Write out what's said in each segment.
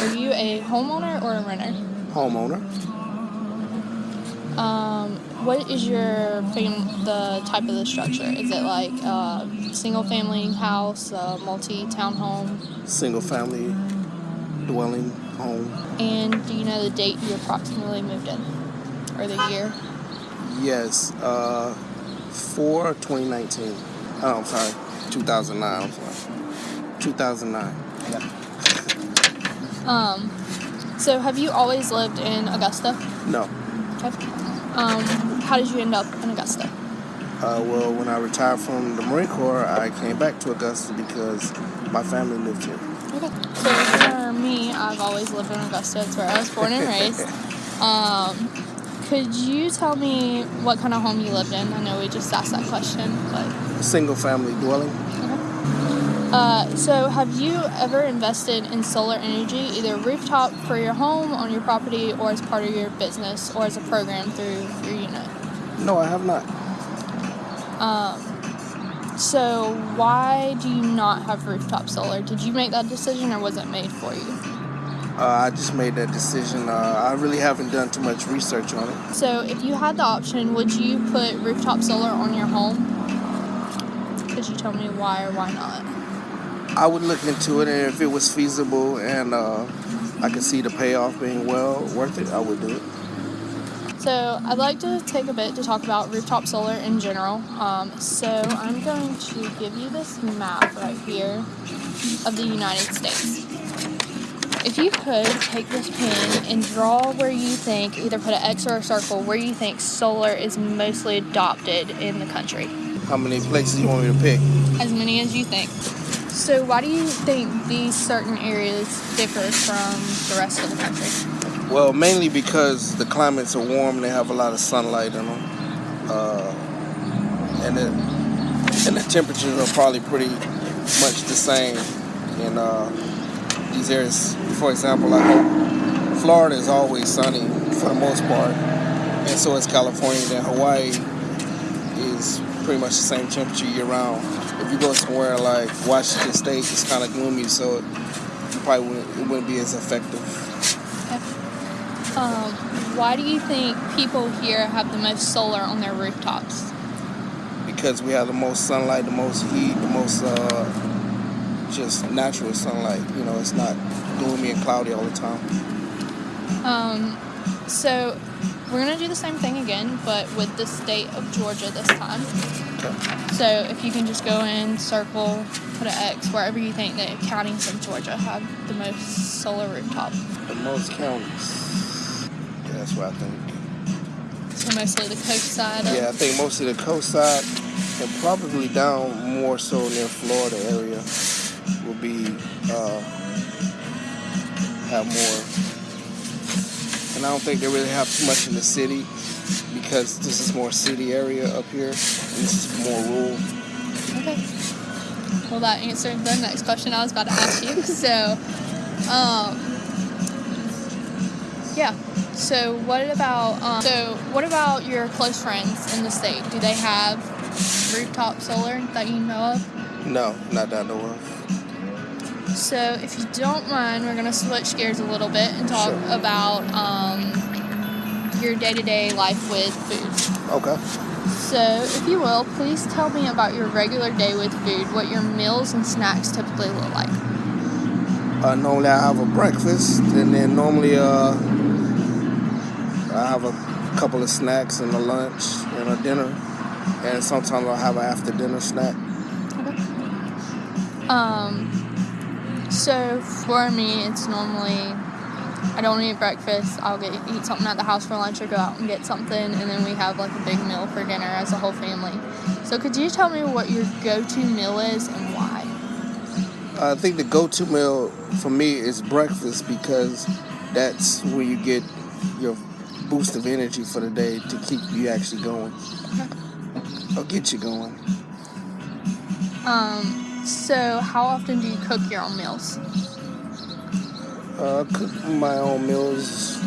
Are you a homeowner or a renter? Homeowner. Um, what is your fam- the type of the structure? Is it like a single family house, a multi townhome? Single family dwelling home. And do you know the date you approximately moved in? Or the year? Yes. Uh, for 2019. Oh, I'm sorry. 2009. I'm sorry. 2009. Yeah. Um, so have you always lived in Augusta? No. Okay. Um, how did you end up in Augusta? Uh, well, when I retired from the Marine Corps, I came back to Augusta because my family lived here. Okay. So for me, I've always lived in Augusta. It's where I was born and raised. Um, could you tell me what kind of home you lived in? I know we just asked that question, but Single family dwelling. Uh, so have you ever invested in solar energy, either rooftop for your home on your property, or as part of your business, or as a program through your unit? No, I have not. So why do you not have rooftop solar? Did you make that decision, or was it made for you? Uh, I just made that decision. Uh, I really haven't done too much research on it. So, if you had the option, would you put rooftop solar on your home? Could you tell me why or why not? I would look into it, and if it was feasible and uh, I could see the payoff being well worth it, I would do it. So, I'd like to take a bit to talk about rooftop solar in general. Um, so, I'm going to give you this map right here of the United States. If you could take this pen and draw where you think, either put an X or a circle, where you think solar is mostly adopted in the country. How many places you want me to pick? As many as you think. So, why do you think these certain areas differ from the rest of the country? Well, mainly because the climates are warm they have a lot of sunlight in them, uh, and it, and the temperatures are probably pretty much the same in uh, these areas. For example, hope Florida is always sunny for the most part, and so is California. Then Hawaii is pretty much the same temperature year round. If you go somewhere like Washington State, it's kind of gloomy, so you probably wouldn't, it wouldn't be as effective. Um, why do you think people here have the most solar on their rooftops? because we have the most sunlight, the most heat, the most uh, just natural sunlight. You know, it's not gloomy and cloudy all the time. Um, so, we're going to do the same thing again, but with the state of Georgia this time. Okay. So, if you can just go in, circle, put an X wherever you think the counties in Georgia have the most solar rooftop. The most counties. Yeah, that's what I think. So, mostly the coast side. Of, Yeah, I think mostly the coast side and probably down more so near Florida area will be uh, have more. And I don't think they really have too much in the city because this is more city area up here and this is more rural. Okay. Well, that answered the next question I was about to ask you. So, um, yeah. So, what about um, so what about your close friends in the state? Do they have rooftop solar that you know of? No, not that I know of. So, if you don't mind, we're gonna switch gears a little bit and talk Sure. about um, your day-to-day life with food. Okay. So, if you will, please tell me about your regular day with food. What your meals and snacks typically look like. Uh, normally I have a breakfast, and then normally uh, I have a couple of snacks and a lunch and a dinner, and sometimes I'll have an after dinner snack. Okay. Um, so for me, it's normally I don't eat breakfast. I'll get eat something at the house for lunch or go out and get something, and then we have like a big meal for dinner as a whole family. So could you tell me what your go-to meal is and why? I think the go-to meal for me is breakfast because that's where you get your boost of energy for the day to keep you actually going I'll get you going. Um, so how often do you cook your own meals? Uh, cook my own meals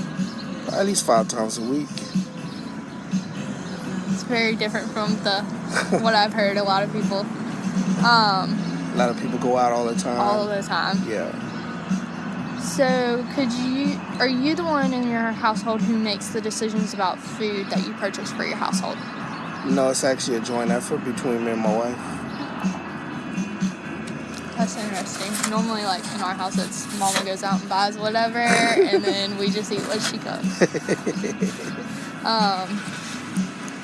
at least five times a week. It's very different from the what I've heard a lot of people um, A lot of people go out all the time. all the time. yeah. So, could you are you the one in your household who makes the decisions about food that you purchase for your household? No, it's actually a joint effort between me and my wife. That's interesting. Normally, like in our house, it's mama goes out and buys whatever, and then we just eat what she cooks. um,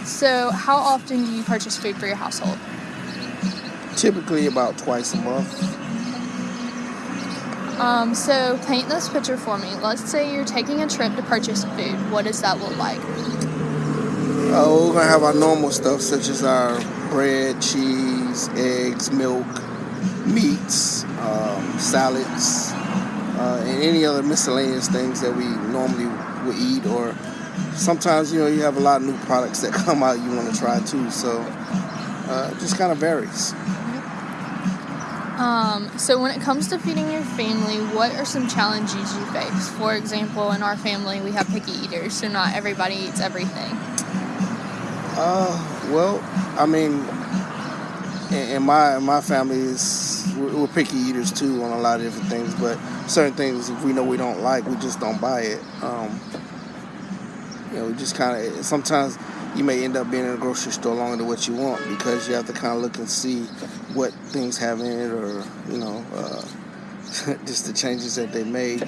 so, how often do you purchase food for your household? Typically about twice a month. Um, so, paint this picture for me. Let's say you're taking a trip to purchase food. What does that look like? Uh, we're gonna have our normal stuff such as our bread, cheese, eggs, milk, meats, um, salads, uh, and any other miscellaneous things that we normally would eat. Or sometimes, you know, you have a lot of new products that come out you want to try too. So uh, it just kind of varies. Um, so, when it comes to feeding your family, what are some challenges you face? For example, in our family, we have picky eaters, so not everybody eats everything. Uh, well, I mean, in, in my in my family is we're, we're picky eaters too on a lot of different things, but certain things if we know we don't like, we just don't buy it. Um, you know, we just kind of sometimes you may end up being in a grocery store longer than what you want because you have to kind of look and see what things have in it or you know uh, just the changes that they made